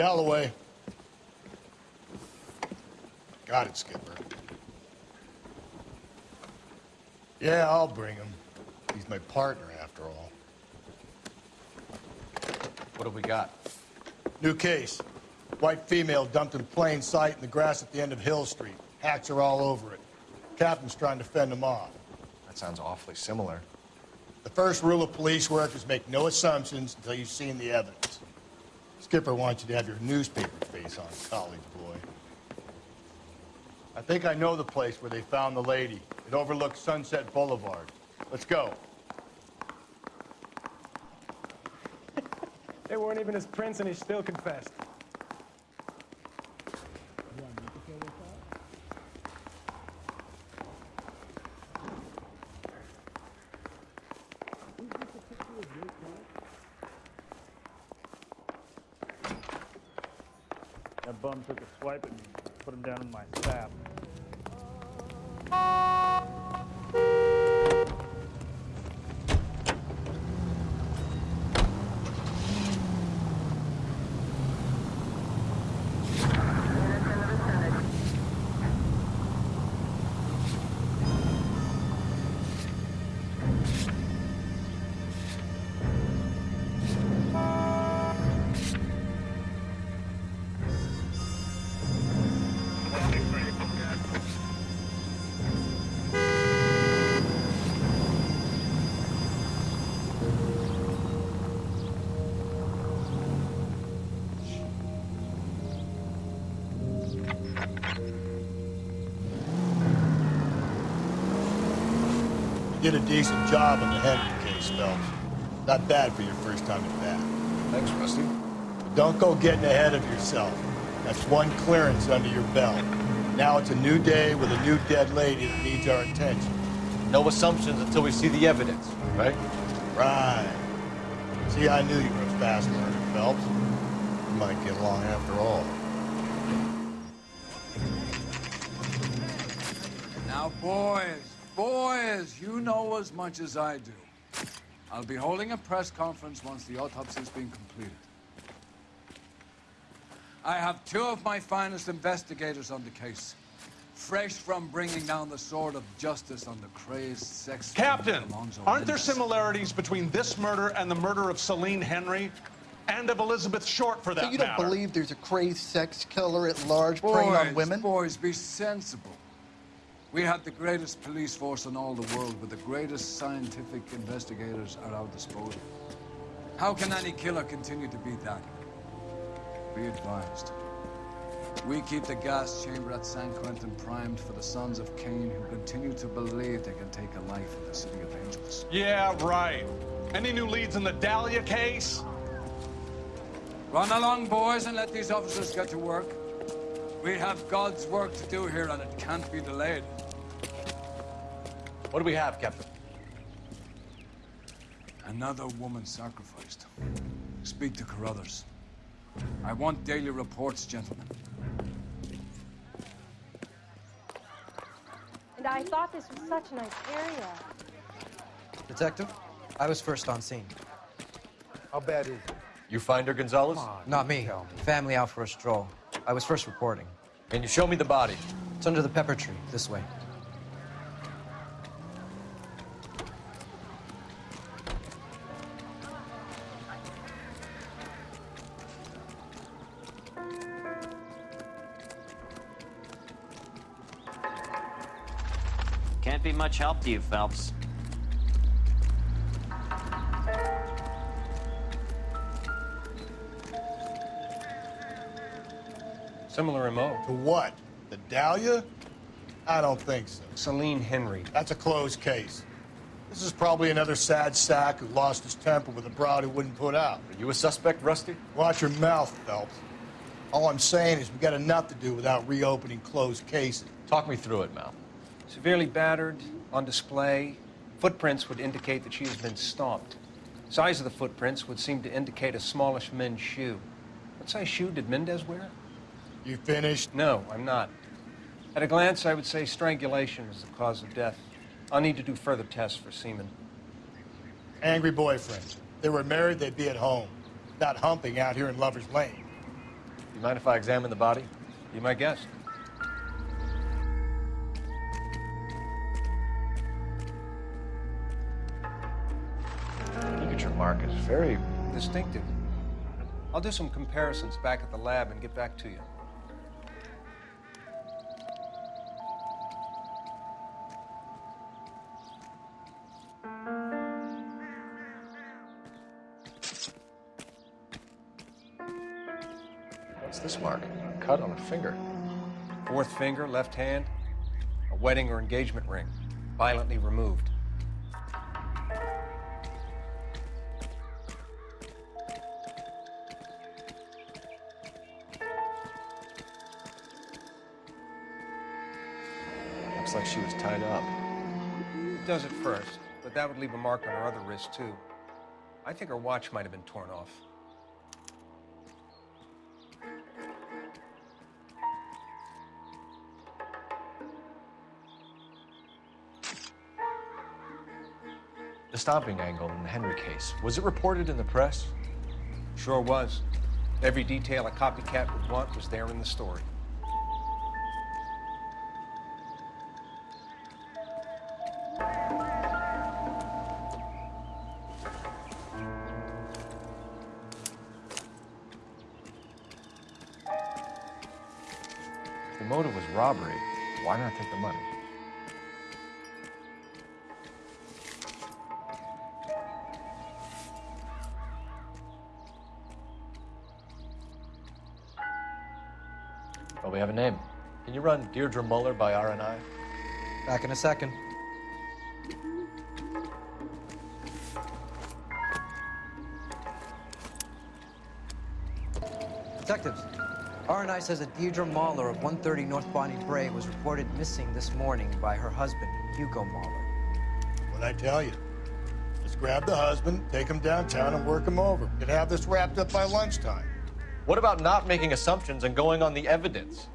Galloway. Got it, Skipper. Yeah, I'll bring him. He's my partner, after all. What have we got? New case. White female dumped in plain sight in the grass at the end of Hill Street. Hacks are all over it. Captain's trying to fend them off. That sounds awfully similar. The first rule of police work is make no assumptions until you've seen the evidence. Skipper wants you to have your newspaper face on, college boy. I think I know the place where they found the lady. It overlooks Sunset Boulevard. Let's go. They weren't even his prince and he still confessed. That bum took a swipe at me, put him down in my sap. Did a decent job on the Henry case, Phelps. Not bad for your first time at bat. Thanks, Rusty. But don't go getting ahead of yourself. That's one clearance under your belt. Now it's a new day with a new dead lady that needs our attention. No assumptions until we see the evidence, right? Right. See, I knew you were a fast learner, Phelps. You might get along after all. Now, boys, boys, you know as much as I do. I'll be holding a press conference once the autopsy's been completed. I have two of my finest investigators on the case. Fresh from bringing down the sword of justice on the crazed sex... Captain, aren't there similarities between this murder and the murder of Celine Henry? And of Elizabeth Short, for that So you don't matter? believe there's a crazed sex killer at large preying on Boys, women? boys, be sensible. We have the greatest police force in all the world, with the greatest scientific investigators at our disposal. How can any killer continue to be that? Be advised. We keep the gas chamber at San Quentin primed for the sons of Cain who continue to believe they can take a life in the city of angels. Yeah, right. Any new leads in the Dahlia case? Run along, boys, and let these officers get to work. We have God's work to do here, and it can't be delayed. What do we have, Captain? Another woman sacrificed. Speak to Carruthers. I want daily reports, gentlemen. And I thought this was such a nice area. Detective, I was first on scene. How bad is it? You find her, Gonzalez? Not me. Family out for a stroll. I was first reporting. Can you show me the body? It's under the pepper tree, this way. Much help to you, Phelps. Similar MO. To what? The Dahlia? I don't think so. Celine Henry. That's a closed case. This is probably another sad sack who lost his temper with a broad who wouldn't put out. Are you a suspect, Rusty? Watch your mouth, Phelps. All I'm saying is we've got enough to do without reopening closed cases. Talk me through it, Mal. Severely battered, on display. Footprints would indicate that she has been stomped. Size of the footprints would seem to indicate a smallish men's shoe. What size shoe did Mendez wear? You finished? No, I'm not. At a glance, I would say strangulation is the cause of death. I'll need to do further tests for semen. Angry boyfriend. They were married, they'd be at home. Not humping out here in Lover's Lane. You mind if I examine the body? Be my guest. Very Distinctive. I'll do some comparisons back at the lab and get back to you. What's this mark? A cut on a finger. Fourth finger, left hand, a wedding or engagement ring, violently removed. Does it first, but that would leave a mark on her other wrist, too. I think her watch might have been torn off. The stomping angle in the Henry case. Was it reported in the press? Sure was. Every detail a copycat would want was there in the story. Take the money? Well, we have a name. Can you run Deirdre Moller by R&I? Back in a second. R&I says that Deirdre Moller of 130 North Bonnie Brae was reported missing this morning by her husband, Hugo Moller. What'd I tell you? Let's grab the husband, take him downtown, and work him over. Could have this wrapped up by lunchtime. What about not making assumptions and going on the evidence?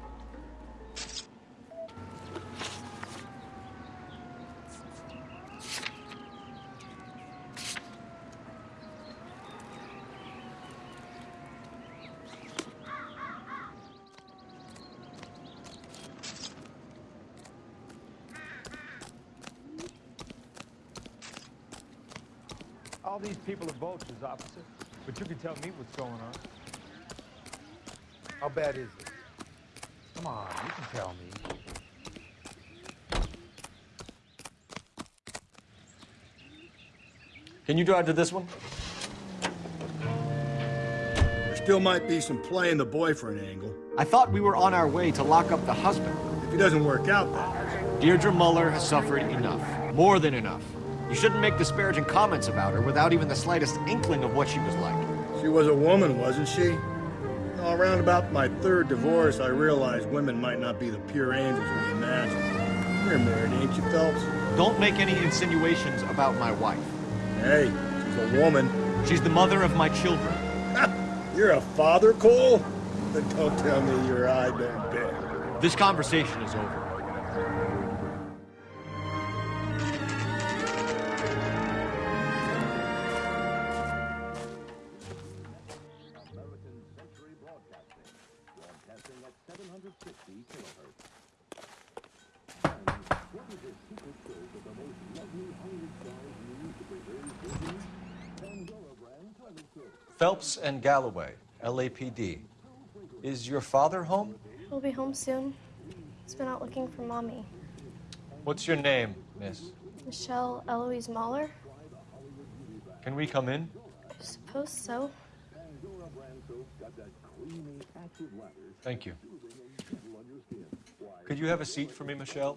All these people are vultures, officer. But you can tell me what's going on. How bad is it? Come on, you can tell me. Can you drive to this one? There still might be some play in the boyfriend angle. I thought we were on our way to lock up the husband. If he doesn't work out, then. Deirdre Moller has suffered enough. More than enough. You shouldn't make disparaging comments about her without even the slightest inkling of what she was like. She was a woman, wasn't she? Around about my third divorce, I realized women might not be the pure angels we imagine. You're married, ain't you, Phelps? Don't make any insinuations about my wife. Hey, she's a woman. She's the mother of my children. You're a father, Cole? Then don't tell me your eye don't. This conversation is over. Phelps and Galloway, LAPD. Is your father home? He'll be home soon. He's been out looking for mommy. What's your name? Miss, Michelle Eloise Moller? can we come in? I suppose so. Thank you. Could you have a seat for me, Michelle?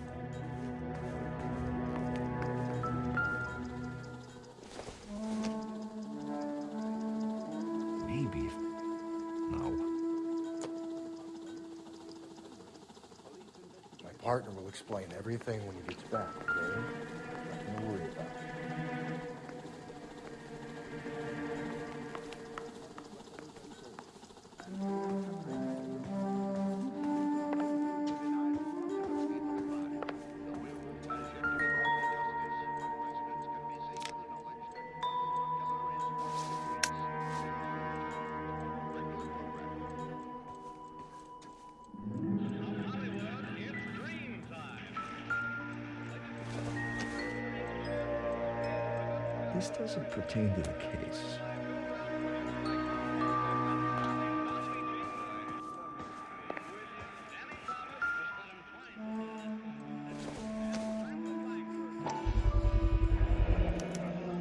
explain everything when he gets back, okay? Doesn't pertain to the case.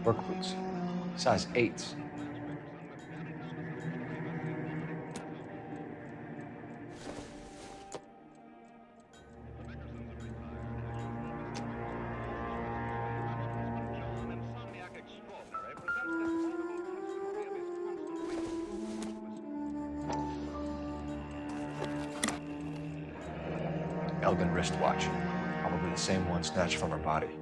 Work boots. Size 8s. Snatched from her body.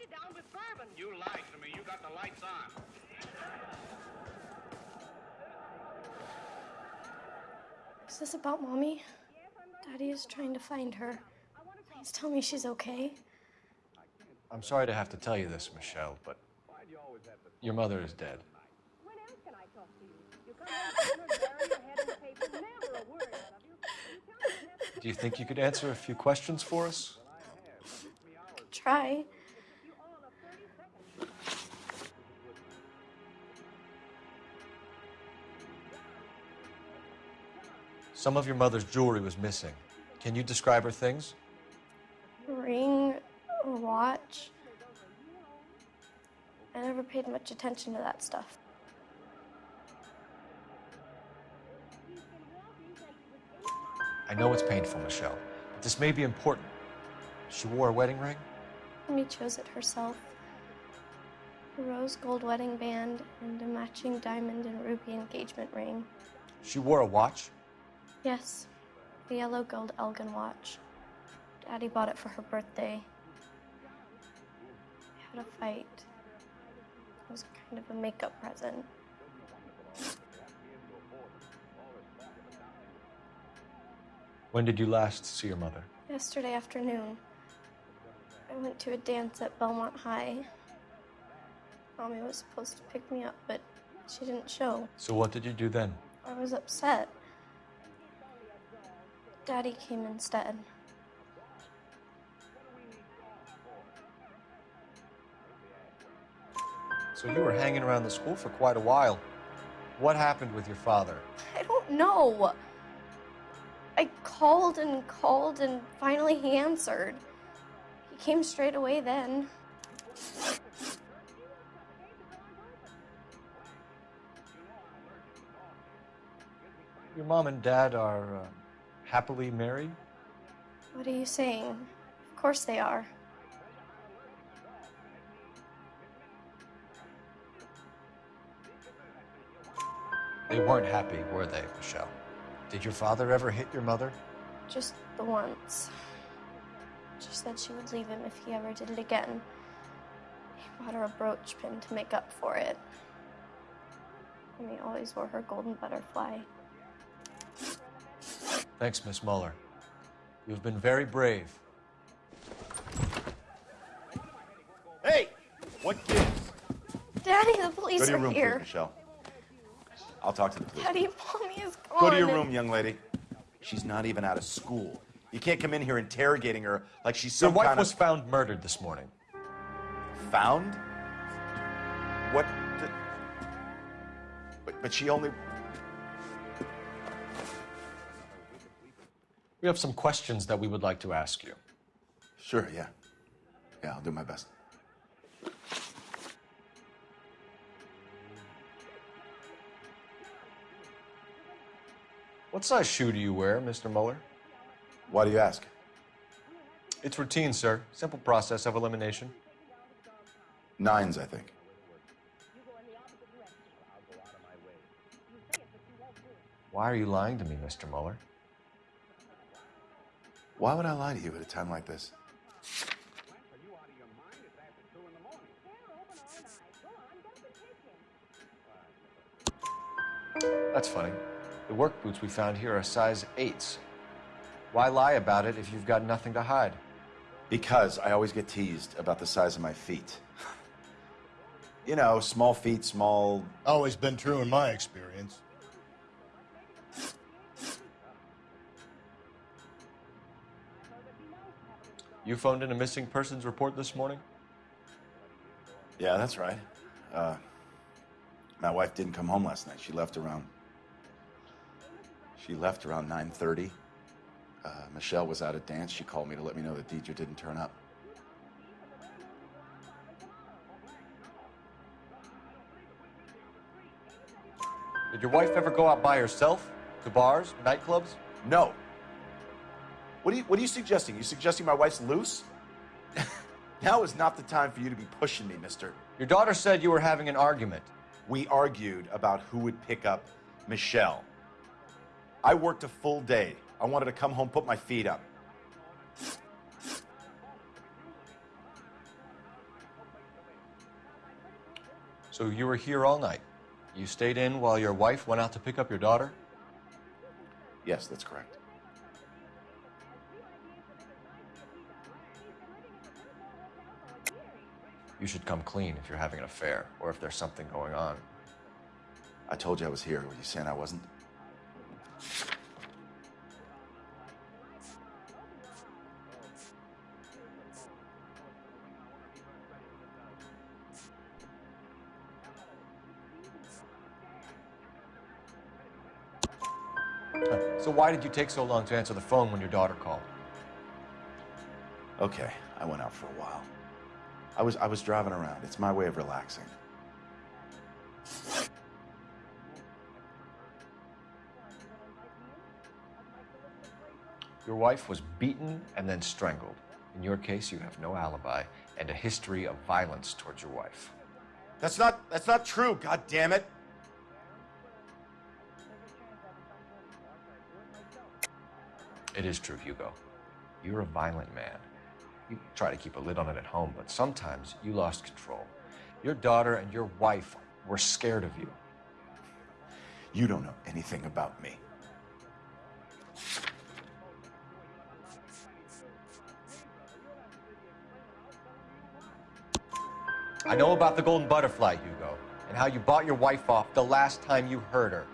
It down with bourbon. You lied to me. You got the lights on. Is this about Mommy? Daddy is trying to find her. Please tell me she's okay. I'm sorry to have to tell you this, Michelle, but your mother is dead. When else can I talk to you? You come home, bury your head in the never a word out of you. You tell me never Do you think you could answer a few questions for us? Try. Some of your mother's jewelry was missing. Can you describe her things? Ring, a watch. I never paid much attention to that stuff. I know it's painful, Michelle, but this may be important. She wore a wedding ring? Mommy chose it herself. A rose gold wedding band and a matching diamond and ruby engagement ring. She wore a watch? Yes, the yellow gold Elgin watch. Daddy bought it for her birthday. We had a fight. It was kind of a makeup present. When did you last see your mother? Yesterday afternoon, I went to a dance at Belmont High. Mommy was supposed to pick me up, but she didn't show. So what did you do then? I was upset. Daddy came instead. So you were hanging around the school for quite a while. What happened with your father? I don't know. I called and called, and finally he answered. He came straight away then. Your mom and dad are uh, happily married? What are you saying? Of course they are. They weren't happy, were they, Michelle? Did your father ever hit your mother? Just the once. She said she would leave him if he ever did it again. He bought her a brooch pin to make up for it. And he always wore her golden butterfly. Thanks, Miss Moller. You've been very brave. Hey, what gives? Daddy, the police Go to your are room, here. please, Michelle. I'll talk to the police. Daddy, mommy is gone. Go to your room, young lady. She's not even out of school. You can't come in here interrogating her like she's some Your some wife kind was found murdered this morning. found. What? The... But, but she only. We have some questions that we would like to ask you. Sure, yeah. Yeah, I'll do my best. What size shoe do you wear, Mr. Moller? Why do you ask? It's routine, sir. Simple process of elimination. Nines, I think. Why are you lying to me, Mr. Moller? Why would I lie to you at a time like this? That's funny. The work boots we found here are size 8s. Why lie about it if you've got nothing to hide? Because I always get teased about the size of my feet. You know, small feet, small. Always been true in my experience. You phoned in a missing persons report this morning? Yeah, that's right. Uh, my wife didn't come home last night. She left around. She left around 9:30. Uh, Michelle was out at dance. She called me to let me know that Deirdre didn't turn up. Did your wife ever go out by herself? To bars, nightclubs? No. What are you What are you suggesting? You suggesting my wife's loose? now is not the time for you to be pushing me, Mister. Your daughter said you were having an argument. We argued about who would pick up Michelle. I worked a full day. I wanted to come home, put my feet up. So you were here all night. You stayed in while your wife went out to pick up your daughter? Yes, that's correct. You should come clean if you're having an affair or if there's something going on. I told you I was here. Were you saying I wasn't? So why did you take so long to answer the phone when your daughter called? Okay, I went out for a while. I was I was driving around. It's my way of relaxing. Your wife was beaten and then strangled. In your case, you have no alibi and a history of violence towards your wife. That's not that's not true. God damn it! It is true, Hugo. You're a violent man. You try to keep a lid on it at home, but sometimes you lost control. Your daughter and your wife were scared of you. You don't know anything about me. I know about the golden butterfly, Hugo, and how you bought your wife off the last time you heard her.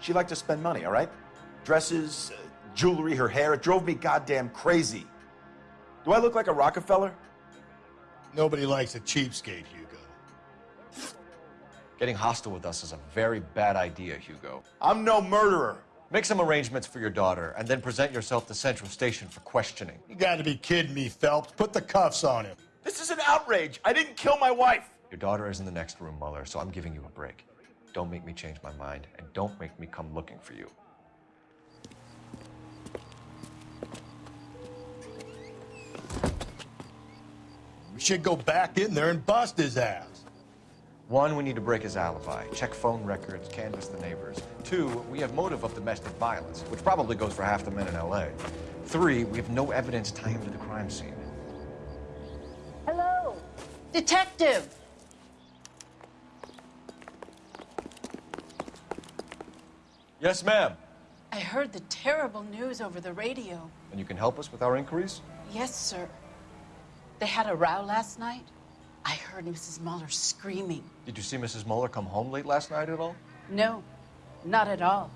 She liked to spend money, all right? Dresses, uh, jewelry, her hair. It drove me goddamn crazy. Do I look like a Rockefeller? Nobody likes a cheapskate, Hugo. Getting hostile with us is a very bad idea, Hugo. I'm no murderer. Make some arrangements for your daughter, and then present yourself to Central Station for questioning. You gotta be kidding me, Phelps. Put the cuffs on him. This is an outrage. I didn't kill my wife. Your daughter is in the next room, Moller, so I'm giving you a break. Don't make me change my mind, and don't make me come looking for you. We should go back in there and bust his ass. One, we need to break his alibi, check phone records, canvass the neighbors. Two, we have motive of domestic violence, which probably goes for half the men in LA. Three, we have no evidence tying him to the crime scene. Hello? Detective! Yes, ma'am. I heard the terrible news over the radio. And you can help us with our inquiries? Yes, sir. They had a row last night. I heard Mrs. Moller screaming. Did you see Mrs. Moller come home late last night at all? No, not at all.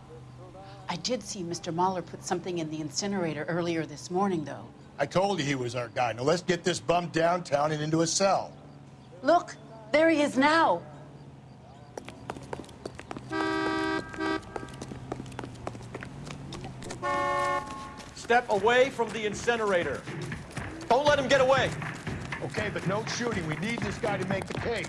I did see Mr. Moller put something in the incinerator earlier this morning, though. I told you he was our guy. Now let's get this bum downtown and into a cell. Look, there he is now. Step away from the incinerator. Don't let him get away. Okay, but no shooting. We need this guy to make the case.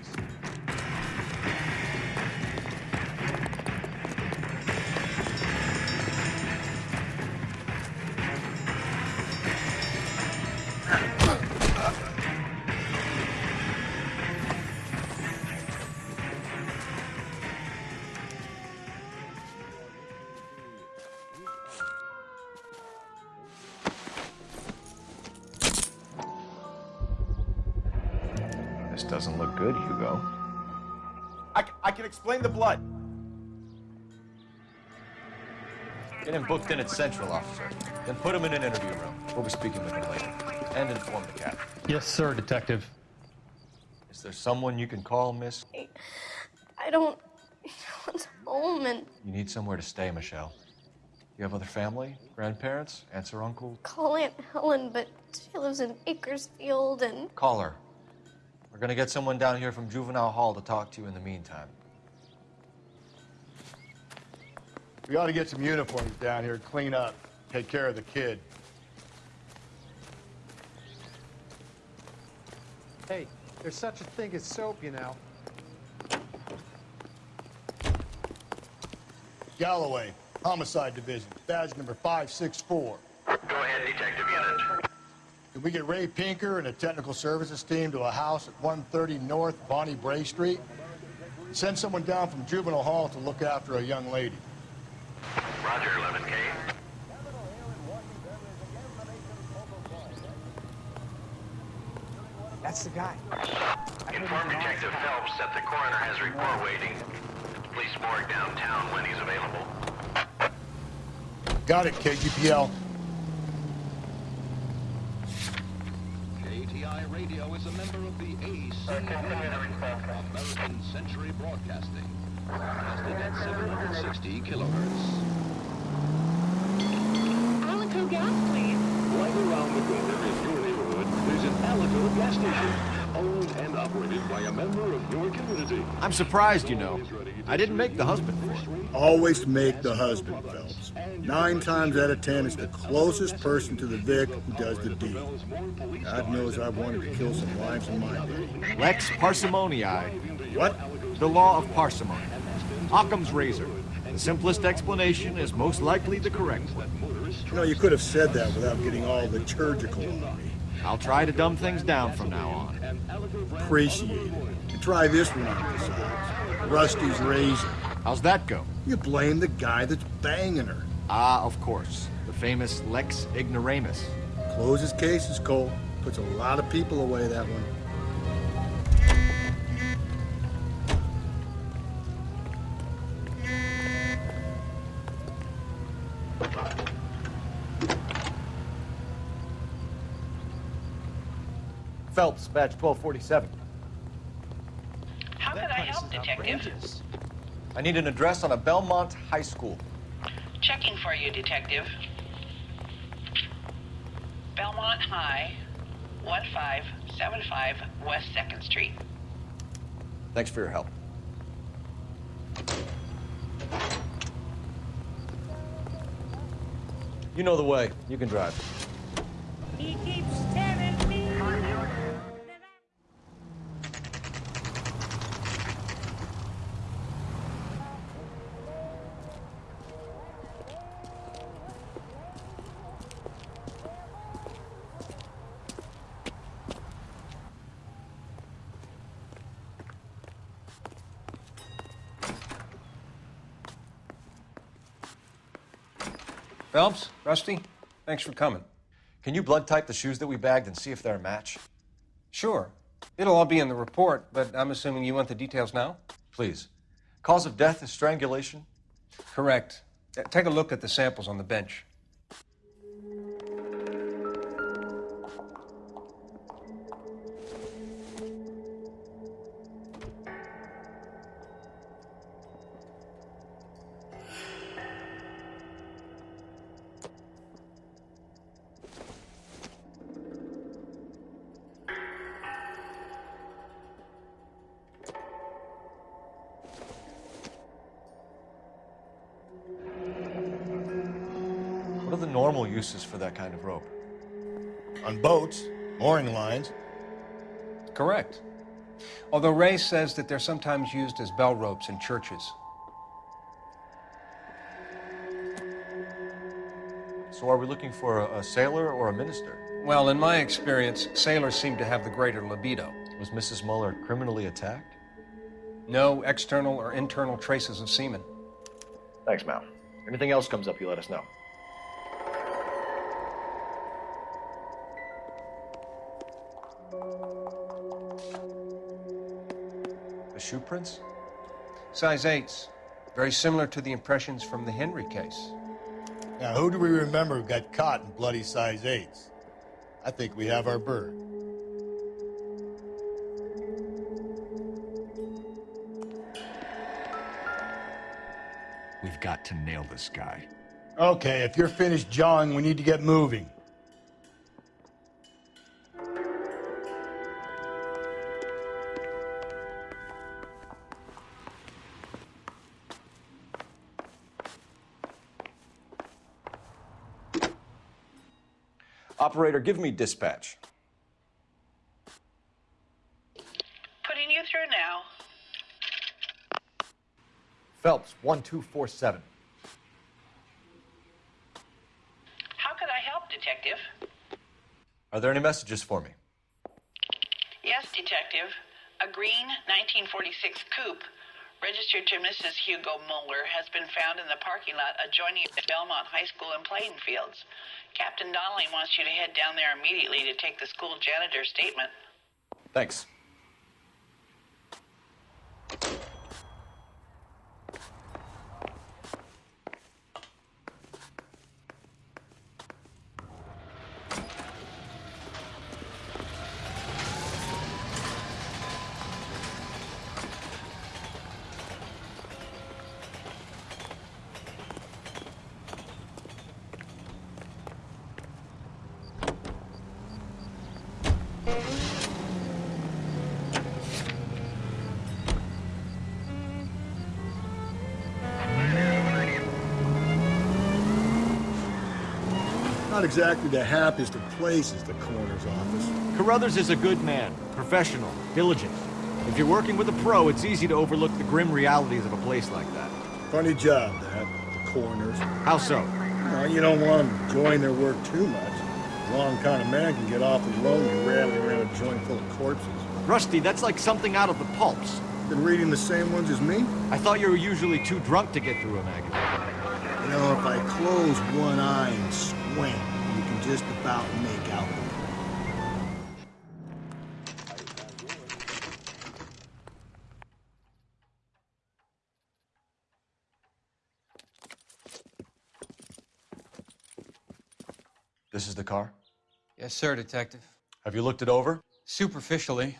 Explain the blood. Get him booked in at Central, officer. Then put him in an interview room. We'll be speaking with him later. And inform the captain. Yes, sir, Detective. Is there someone you can call, miss? I don't. I was home and You need somewhere to stay, Michelle. You have other family? Grandparents? Aunts or uncle? call Aunt Helen, but she lives in Bakersfield and. Call her. We're gonna get someone down here from Juvenile Hall to talk to you in the meantime. We ought to get some uniforms down here, clean up, take care of the kid. Hey, there's such a thing as soap, you know. Galloway, Homicide Division, badge number 564. Go ahead, Detective Unit. Can we get Ray Pinker and a technical services team to a house at 130 North Bonnie Brae Street? Send someone down from Juvenile Hall to look after a young lady. Roger, 11K. That's the guy. Inform Detective Phelps that the coroner has a report waiting. Police morgue downtown when he's available. Got it, KGPL. KTI Radio is a member of the ACB, American Century Broadcasting. Broadcasting at 760 kilohertz. Alico gas, please. Right around the corner in your neighborhood, there's an Alico gas station, owned and operated by a member of your community. I'm surprised, you know. I didn't make the husband. Always make the husband, Phelps. Nine times out of ten, it's the closest person to the Vic who does the deed. God knows I wanted to kill some lives in my day. Lex parsimoniae. What? The law of parsimony. Occam's razor. The simplest explanation is most likely the correct one. You know, you could have said that without getting all liturgical on me. I'll try to dumb things down from now on. Appreciate it. And try this one on besides. Rusty's razor. How's that go? You blame the guy that's banging her. Ah, of course. The famous Lex Ignoramus. Closes cases, Cole. Puts a lot of people away, that one. Phelps, badge 1247. How can I help, Detective? I need an address on a Belmont High School. Checking for you, Detective. Belmont High, 1575 West 2nd Street. Thanks for your help. You know the way. You can drive. He keeps telling me. Phelps, Rusty, thanks for coming. Can you blood type the shoes that we bagged and see if they're a match? Sure. It'll all be in the report, but I'm assuming you want the details now? Please. Cause of death is strangulation? Correct. Take a look at the samples on the bench. Uses for that kind of rope? On boats, mooring lines. Correct. Although Ray says that they're sometimes used as bell ropes in churches. So are we looking for a, a sailor or a minister? Well, in my experience, sailors seem to have the greater libido. Was Mrs. Moller criminally attacked? No external or internal traces of semen. Thanks, Mal. Anything else comes up, you let us know. Shoe prints? Size 8s. Very similar to the impressions from the Henry case. Now, who do we remember got caught in bloody size 8s? I think we have our bird. We've got to nail this guy. Okay, if you're finished jawing, we need to get moving. Operator, give me dispatch. Putting you through now. Phelps, 1247. How could I help, Detective? Are there any messages for me? Yes, Detective. A green 1946 coupe registered to Mrs. Hugo Moller has been found in the parking lot adjoining the Belmont High School in playing fields. Captain Donnelly wants you to head down there immediately to take the school janitor's statement. Thanks. Not exactly the happiest of places, the coroner's office. Carruthers is a good man, professional, diligent. If you're working with a pro, it's easy to overlook the grim realities of a place like that. Funny job, that, the coroner's. How so? Well, you don't want them enjoying their work too much. The wrong kind of man can get awfully lonely rattling around a joint full of corpses. Rusty, that's like something out of the pulps. Been reading the same ones as me? I thought you were usually too drunk to get through a magazine. You know, if I close one eye and squint, just about make out the This is the car? Yes, sir, Detective. Have you looked it over? Superficially.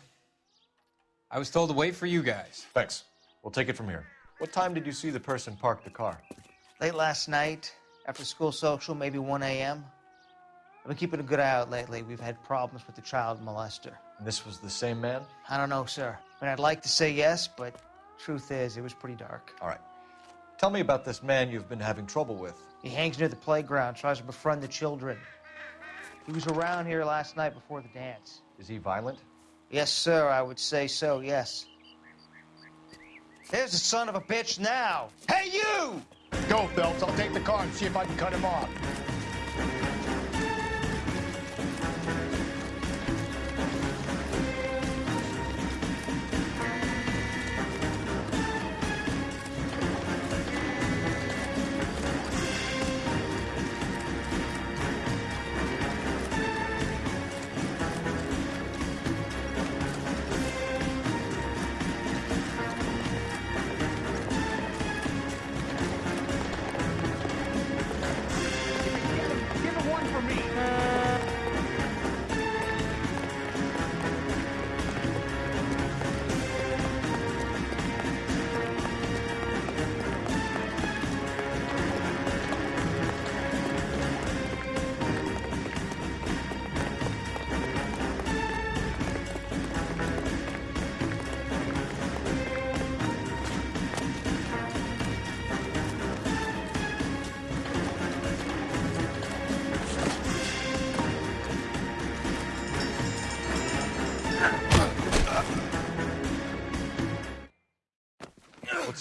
I was told to wait for you guys. Thanks. We'll take it from here. What time did you see the person park the car? Late last night, after school social, maybe 1 a.m. I've been keeping a good eye out lately. We've had problems with the child molester. And this was the same man? I don't know, sir. I mean, I'd like to say yes, but truth is, it was pretty dark. All right. Tell me about this man you've been having trouble with. He hangs near the playground, tries to befriend the children. He was around here last night before the dance. Is he violent? Yes, sir, I would say so, yes. There's the son of a bitch now. Hey, you! Go, Phelps. I'll take the car and see if I can cut him off.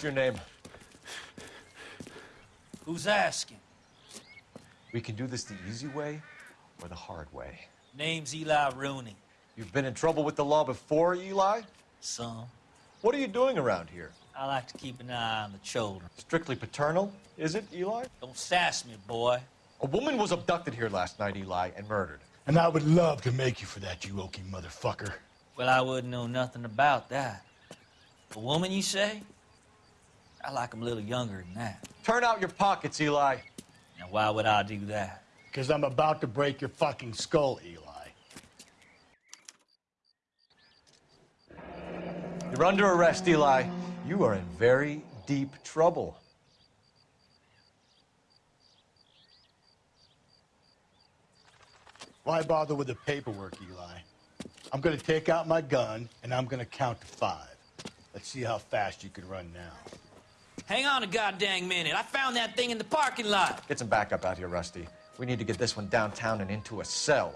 Your name? Who's asking? We can do this the easy way or the hard way. Name's Eli Rooney. You've been in trouble with the law before, Eli? Some. What are you doing around here? I like to keep an eye on the children. Strictly paternal, is it, Eli? Don't sass me, boy. A woman was abducted here last night, Eli, and murdered. And I would love to make you for that, you Okie motherfucker. Well, I wouldn't know nothing about that. A woman, you say? I like like 'em a little younger than that. Turn out your pockets, Eli. Now, why would I do that? Because I'm about to break your fucking skull, Eli. You're under arrest, Eli. You are in very deep trouble. Why bother with the paperwork, Eli? I'm gonna take out my gun and I'm gonna count to five. Let's see how fast you can run now. Hang on a goddamn minute. I found that thing in the parking lot. Get some backup out here, Rusty. We need to get this one downtown and into a cell.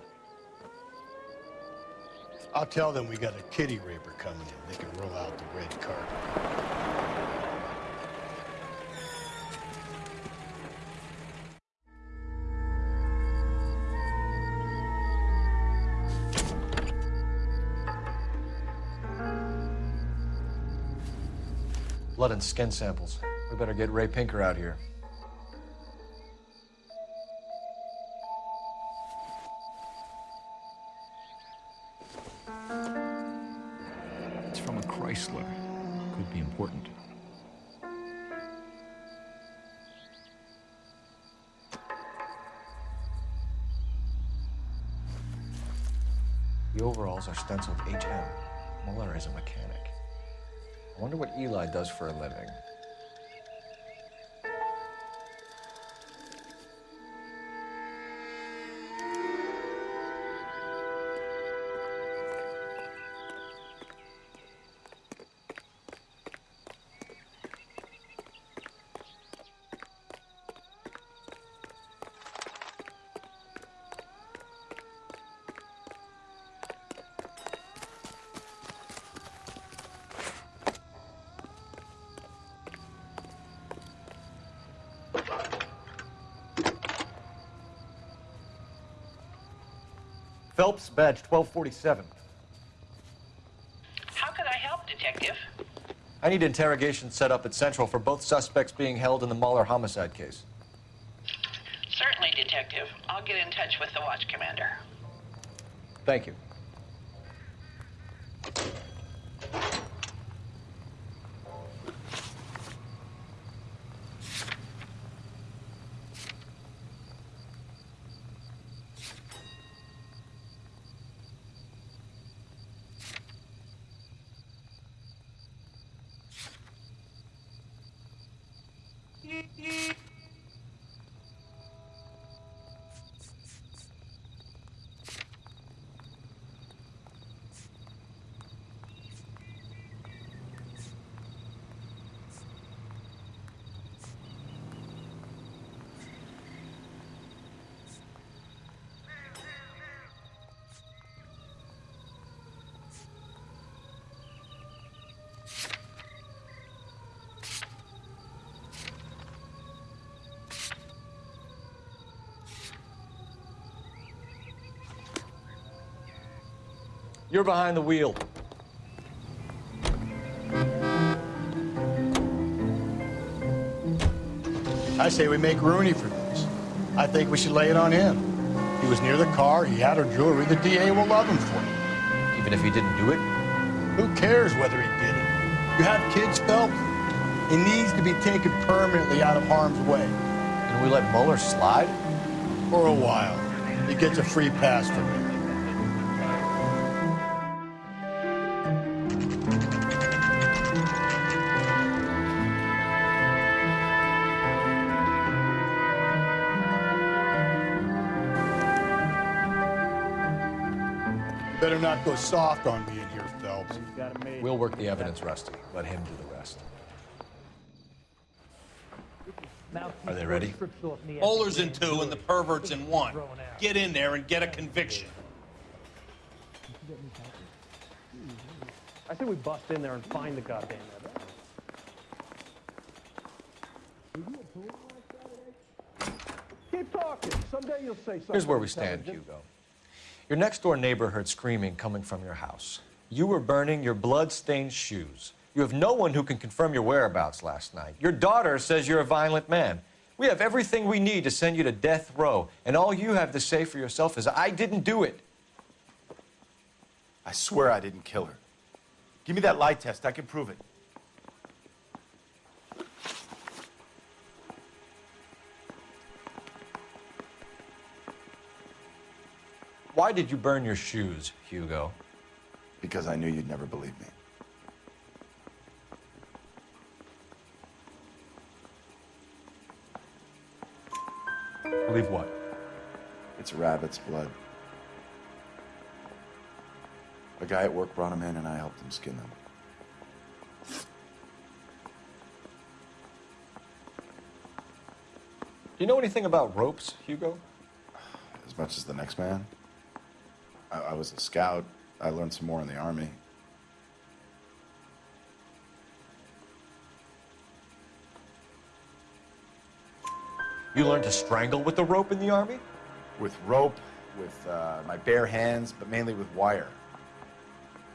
I'll tell them we got a kitty raper coming in. They can roll out the red carpet. Blood and skin samples. We better get Ray Pinker out here. It's from a Chrysler. Could be important. The overalls are stenciled HM. Moller is a mechanic. I wonder what Eli does for a living. Phelps, badge 1247. How could I help, Detective? I need interrogation set up at Central for both suspects being held in the Moller homicide case. Certainly, Detective. I'll get in touch with the watch commander. Thank you. You're behind the wheel. I say we make Rooney for this. I think we should lay it on him. He was near the car, he had her jewelry, the DA will love him for it. Even if he didn't do it? Who cares whether he did it? You have kids, Phelps? He needs to be taken permanently out of harm's way. Can we let Moller slide? For a while. He gets a free pass from me. Not go soft on me in here, Phelps. We'll work the evidence, Rusty. Let him do the rest. Are they ready? Bowlers in two and the perverts in one. Get in there and get a conviction. I say we bust in there and find the goddamn evidence. Keep talking. Someday you'll say something. Here's where we stand, Hugo. Your next door neighbor heard screaming coming from your house. You were burning your blood-stained shoes. You have no one who can confirm your whereabouts last night. Your daughter says you're a violent man. We have everything we need to send you to death row, and all you have to say for yourself is, I didn't do it. I swear I didn't kill her. Give me that lie test. I can prove it. Why did you burn your shoes, Hugo? Because I knew you'd never believe me. Believe what? It's rabbit's blood. A guy at work brought him in and I helped him skin them. Do you know anything about ropes, Hugo? As much as the next man. I, I was a scout. I learned some more in the army. You learned to strangle with the rope in the army? With rope, with uh, my bare hands, but mainly with wire.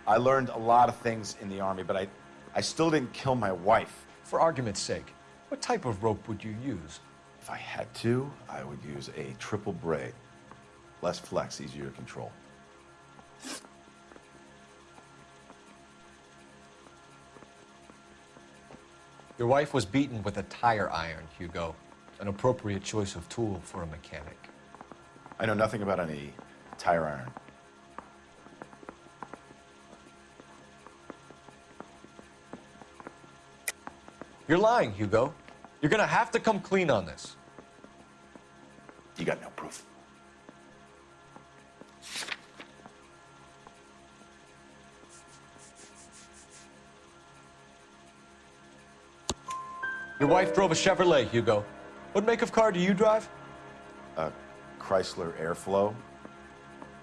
I learned a lot of things in the army, but I, I still didn't kill my wife. For argument's sake, what type of rope would you use? If I had to, I would use a triple braid. Less flex, easier to control. Your wife was beaten with a tire iron, Hugo. An appropriate choice of tool for a mechanic. I know nothing about any tire iron. You're lying, Hugo. You're gonna have to come clean on this. You got no proof. Your wife drove a Chevrolet, Hugo. What make of car do you drive? A Chrysler Airflow.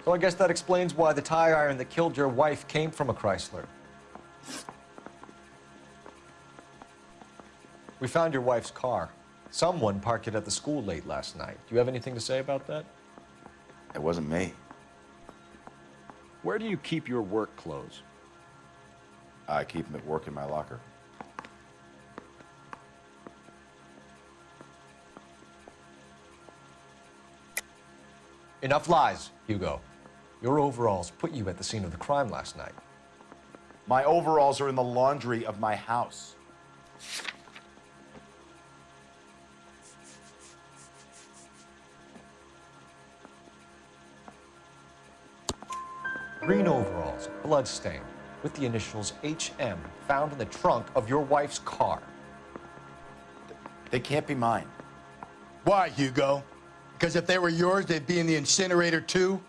So I guess that explains why the tire iron that killed your wife came from a Chrysler. We found your wife's car. Someone parked it at the school late last night. Do you have anything to say about that? It wasn't me. Where do you keep your work clothes? I keep them at work in my locker. Enough lies, Hugo. Your overalls put you at the scene of the crime last night. My overalls are in the laundry of my house. Green overalls, bloodstained, with the initials HM found in the trunk of your wife's car. They can't be mine. Why, Hugo? Because if they were yours, they'd be in the incinerator too?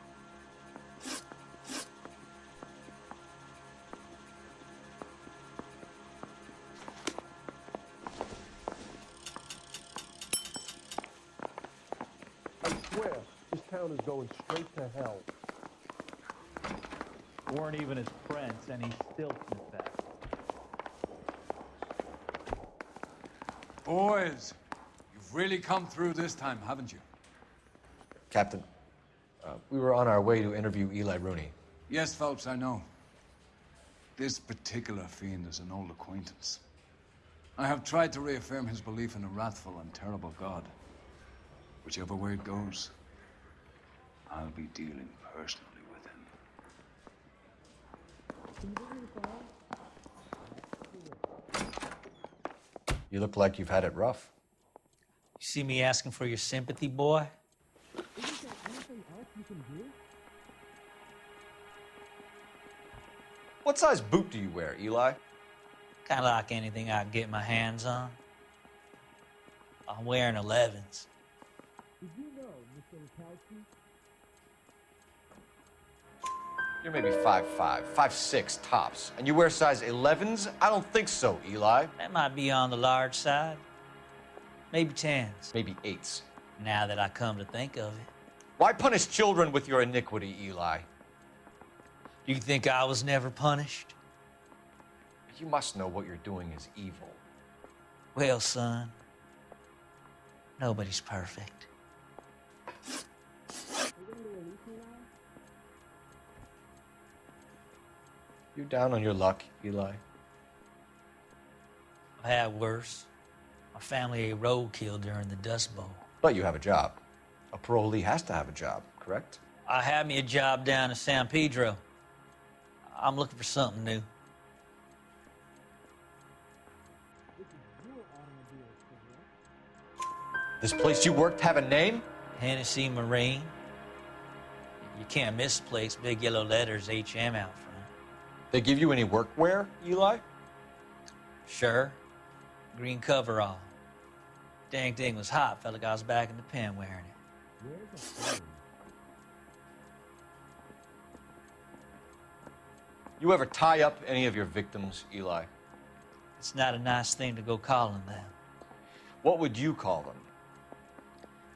I swear, this town is going straight to hell. Weren't even his friends, and he still confessed. Boys, you've really come through this time, haven't you? Captain, uh, we were on our way to interview Eli Rooney. Yes, Phelps, I know. This particular fiend is an old acquaintance. I have tried to reaffirm his belief in a wrathful and terrible God. Whichever way it goes, I'll be dealing personally with him. You look like you've had it rough. You see me asking for your sympathy, boy? What size boot do you wear, Eli? Kind of like anything I can get my hands on. I'm wearing 11s. Did you know, Mr. Wachowski? You're maybe five five, five six tops, and you wear size 11s? I don't think so, Eli. That might be on the large side. Maybe 10s. Maybe eights. Now that I come to think of it. Why punish children with your iniquity, Eli? You think I was never punished? You must know what you're doing is evil. Well, son, nobody's perfect. You're down on your luck, Eli? I've had worse. My family ate roadkill during the Dust Bowl. But you have a job. A parolee has to have a job, correct? I had me a job down in San Pedro. I'm looking for something new. This place you worked have a name? Hennessy Marine. You can't miss the place. Big yellow letters HM out front. They give you any workwear, Eli? Sure. Green coverall. Dang thing was hot. Like I was back in the pen wearing it. You ever tie up any of your victims, Eli? It's not a nice thing to go calling them. What would you call them?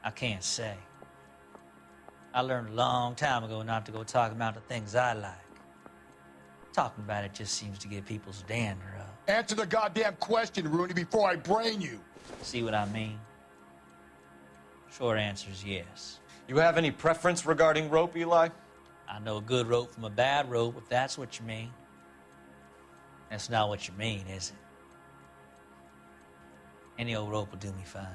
I can't say. I learned a long time ago not to go talking about the things I like. Talking about it just seems to get people's dander up. Answer the goddamn question, Rooney, before I brain you. See what I mean? Short answer is yes. You have any preference regarding rope, Eli? I know a good rope from a bad rope, if that's what you mean. That's not what you mean, is it? Any old rope will do me fine.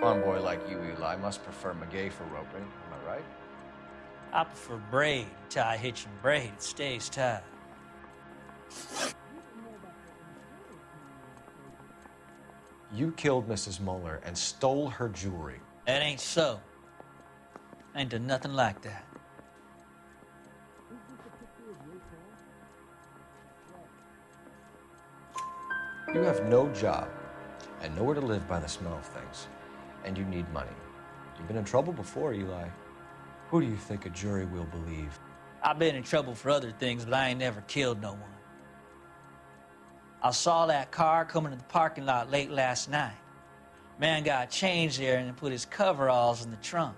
Farm boy like you, Eli, must prefer maguey for roping. Am I right? I prefer braid. Tie, hitch, and braid. It stays tied. You killed Mrs. Moller and stole her jewelry. That ain't so. I ain't done nothing like that. You have no job and nowhere to live by the smell of things, and you need money. You've been in trouble before, Eli. Who do you think a jury will believe? I've been in trouble for other things, but I ain't never killed no one. I saw that car coming to the parking lot late last night. Man got changed there and put his coveralls in the trunk.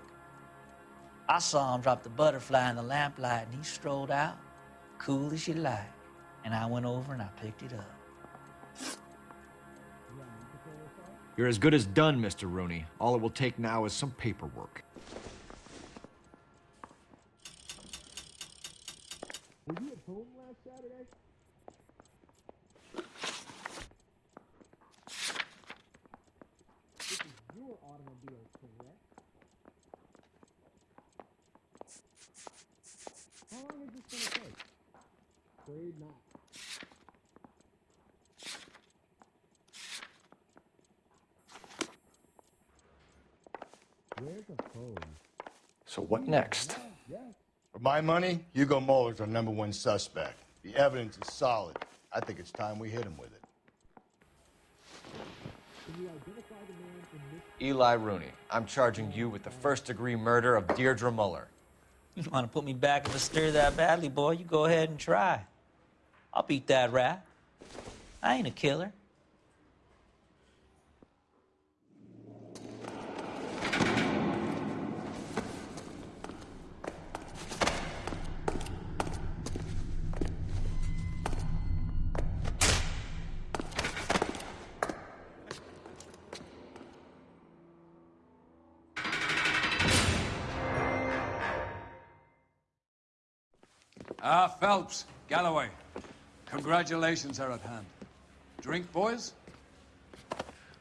I saw him drop the butterfly in the lamplight and he strolled out, cool as you like. And I went over and I picked it up. You're as good as done, Mr. Rooney. All it will take now is some paperwork. Were you at home last Saturday? This is your automobile, correct? How long is this gonna take? Afraid not. Where's the phone? So what next? For my money, Hugo Moller's our number one suspect. The evidence is solid. I think it's time we hit him with it. Can you identify the man in this? Eli Rooney, I'm charging you with the first degree murder of Deirdre Muller. You want to put me back in the stir that badly, boy? You go ahead and try. I'll beat that rap. I ain't a killer. Congratulations are at hand. Drink, boys?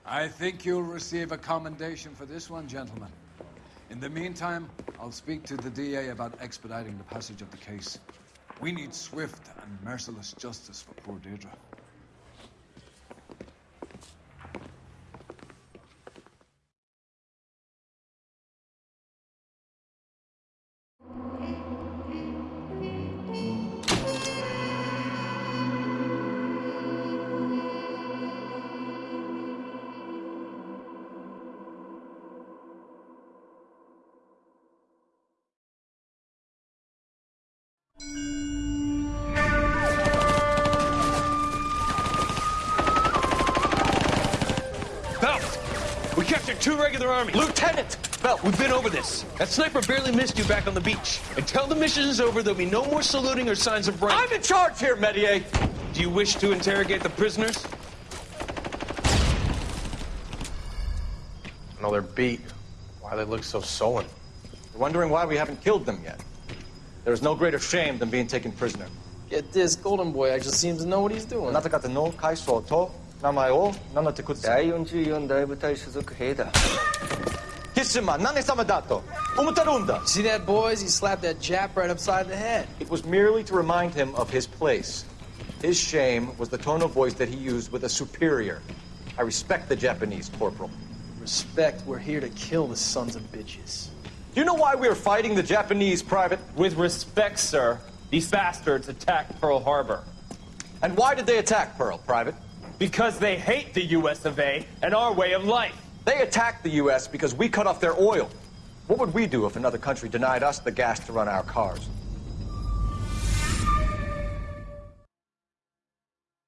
I think you'll receive a commendation for this one, gentlemen. In the meantime, I'll speak to the DA about expediting the passage of the case. We need swift and merciless justice for poor Deirdre. army. Lieutenant! well, we've been over this. That sniper barely missed you back on the beach. Until the mission is over, there'll be no more saluting or signs of rank. I'm in charge here, Medier! Do you wish to interrogate the prisoners? No, they're beat. Why they look so sullen. You're wondering why we haven't killed them yet. There is no greater shame than being taken prisoner. Get this, Golden Boy actually seems to know what he's doing. Nata kata no kai 名前を名乗ってください。第44大部隊所属兵だ。キスマ何様だと思ってるんだ See that, boys? He slapped that Jap right upside the head. It was merely to remind him of his place. His shame was the tone of voice that he used with a superior. I respect the Japanese, Corporal. Respect, we're here to kill the sons of bitches. Do you know why we are fighting the Japanese, Private? With respect, sir, these bastards attacked Pearl Harbor. And why did they attack Pearl, Private? Because they hate the US of A and our way of life. They attacked the U.S. because we cut off their oil. What would we do if another country denied us the gas to run our cars?